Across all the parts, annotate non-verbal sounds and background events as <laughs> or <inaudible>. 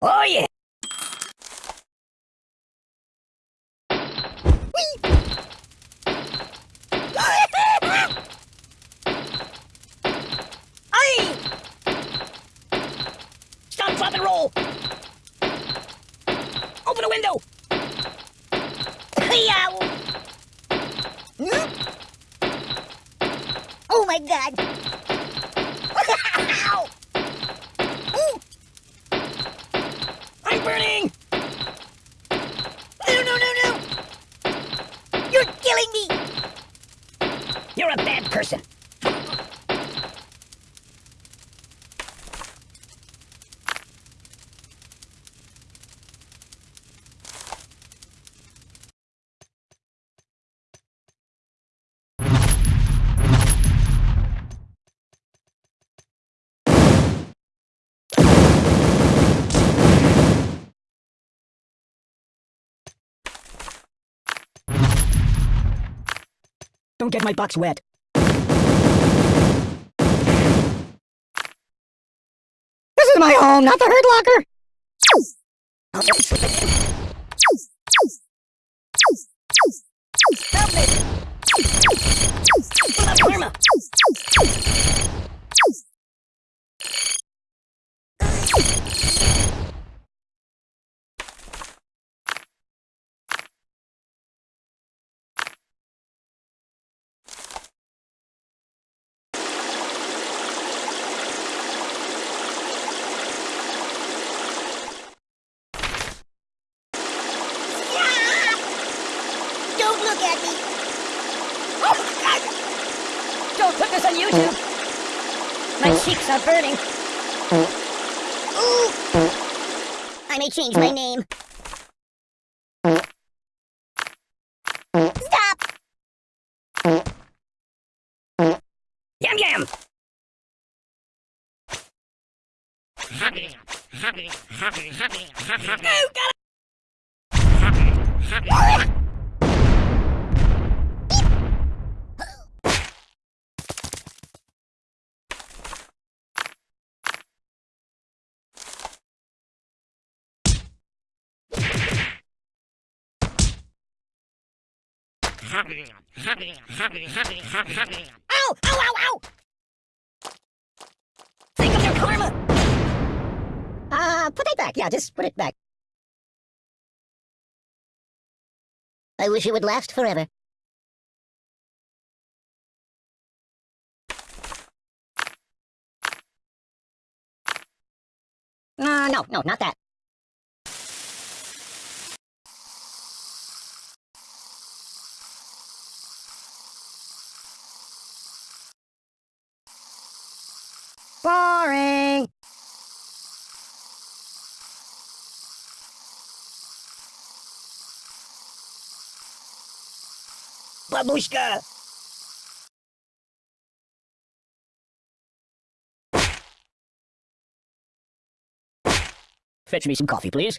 Oh yeah! Stop, and roll! Open a window! Person. Don't get my box wet. Is my home, not the Hurt Locker! Help me! What about karma? Don't put this on YouTube! My cheeks are burning. Ooh! I may change my name. Stop! Yam yam! Oh, God! Ow! Ow, ow, ow! Think of your karma! Uh, put it back. Yeah, just put it back. I wish it would last forever. Uh, no, no, not that. Boring! Babushka! Fetch me some coffee, please.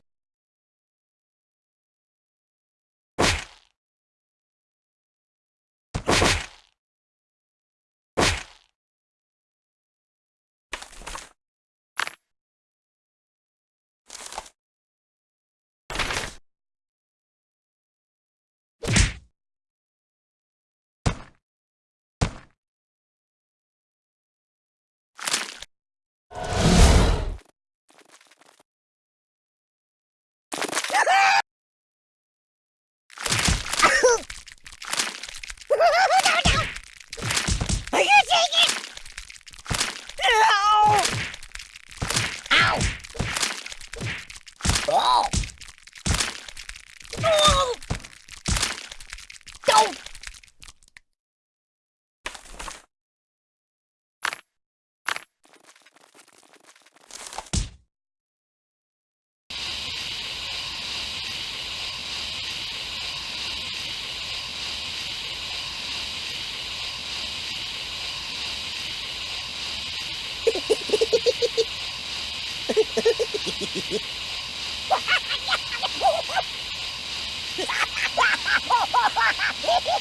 Woo!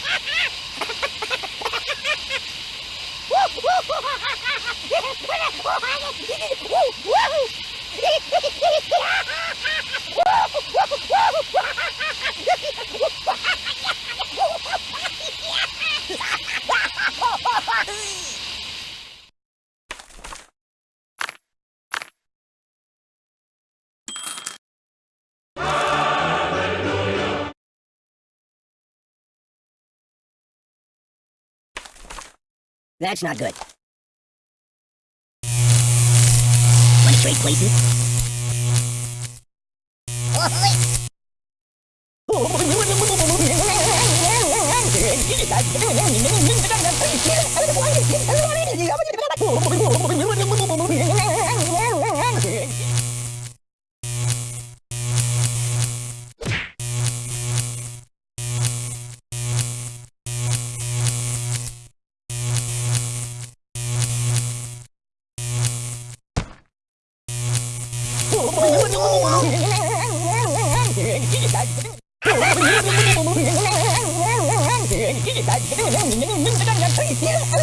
That's not good. Want to trade places?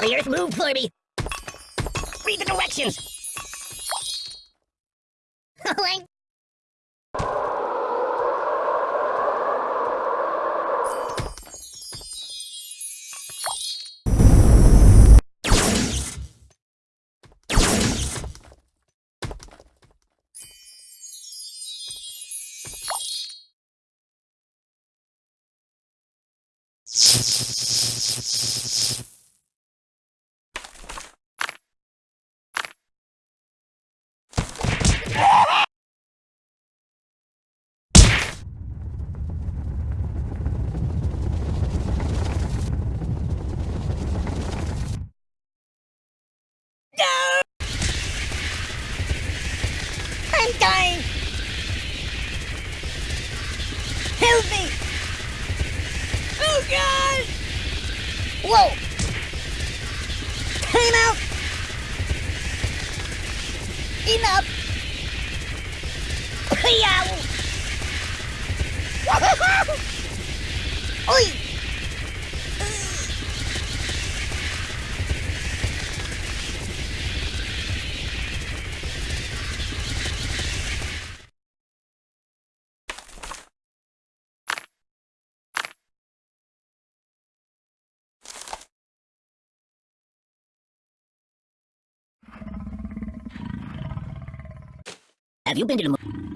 The earth moved for me. Read the directions. Oh, Whoa! Time out! Enough! Yow! <laughs> Oi! Have you been to the moon?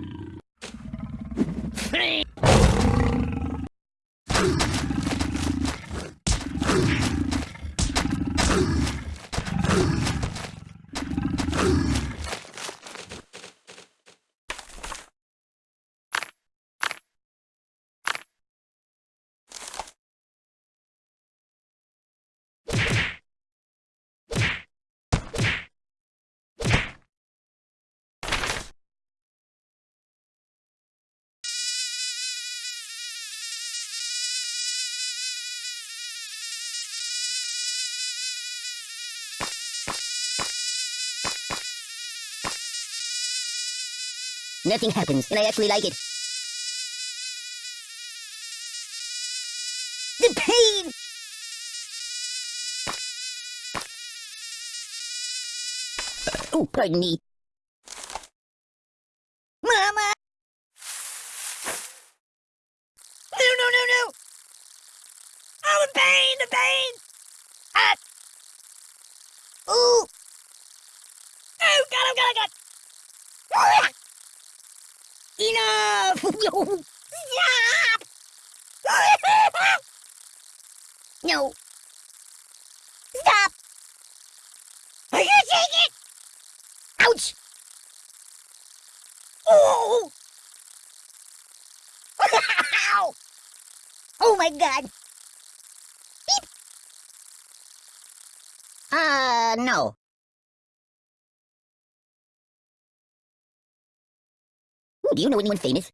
Nothing happens, and I actually like it. The pain! Oh, pardon me. Mama! No, no, no, no! Oh, the pain, the pain! Ah! Ooh! Oh, God, oh, God, oh, God! Ah! Enough! <laughs> Stop! <laughs> no. Stop! Are you take it? Ouch! Oh! Ow! <laughs> Oh my god! Beep! Uh, no. Do you know anyone famous?